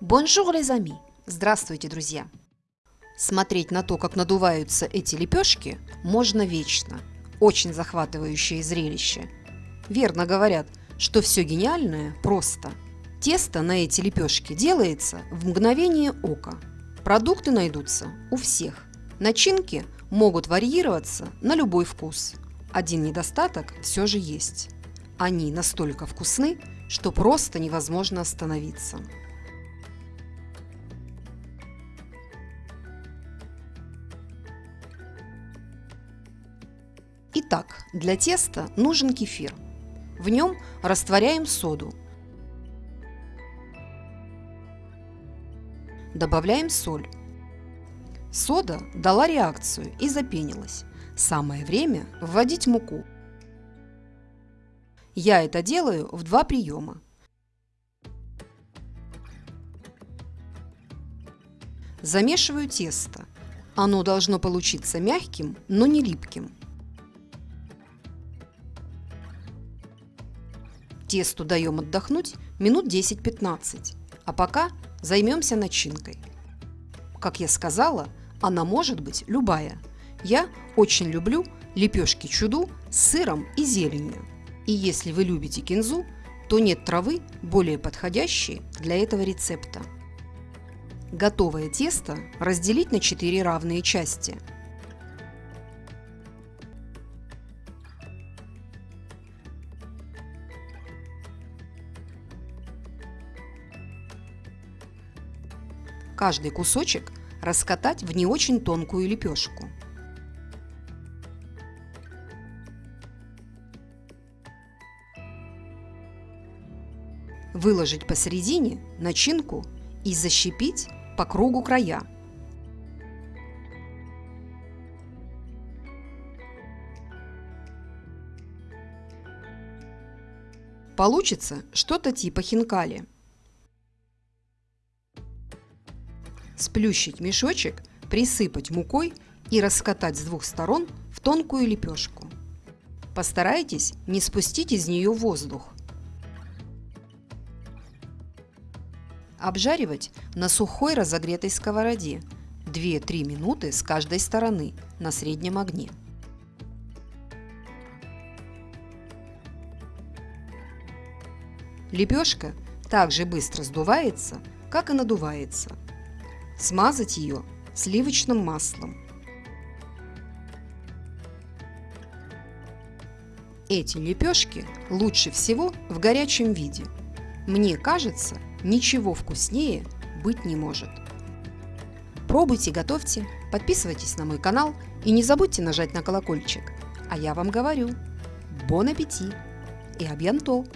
Bonjour, amis! Здравствуйте, друзья! Смотреть на то, как надуваются эти лепешки, можно вечно. Очень захватывающее зрелище. Верно говорят, что все гениальное просто. Тесто на эти лепешки делается в мгновение ока. Продукты найдутся у всех. Начинки могут варьироваться на любой вкус. Один недостаток все же есть. Они настолько вкусны, что просто невозможно остановиться. Итак, для теста нужен кефир. В нем растворяем соду. Добавляем соль. Сода дала реакцию и запенилась. Самое время вводить муку. Я это делаю в два приема. Замешиваю тесто. Оно должно получиться мягким, но не липким. Тесту даем отдохнуть минут 10-15, а пока займемся начинкой. Как я сказала, она может быть любая. Я очень люблю лепешки чуду с сыром и зеленью. И если вы любите кинзу, то нет травы более подходящей для этого рецепта. Готовое тесто разделить на 4 равные части – каждый кусочек раскатать в не очень тонкую лепешку. Выложить посередине начинку и защипить по кругу края. Получится что-то типа хинкали – Сплющить мешочек, присыпать мукой и раскатать с двух сторон в тонкую лепешку. Постарайтесь не спустить из нее воздух. Обжаривать на сухой разогретой сковороде 2-3 минуты с каждой стороны на среднем огне. Лепешка также быстро сдувается, как и надувается – Смазать ее сливочным маслом. Эти лепешки лучше всего в горячем виде. Мне кажется, ничего вкуснее быть не может. Пробуйте, готовьте, подписывайтесь на мой канал и не забудьте нажать на колокольчик. А я вам говорю, бон аппетит и абьянто!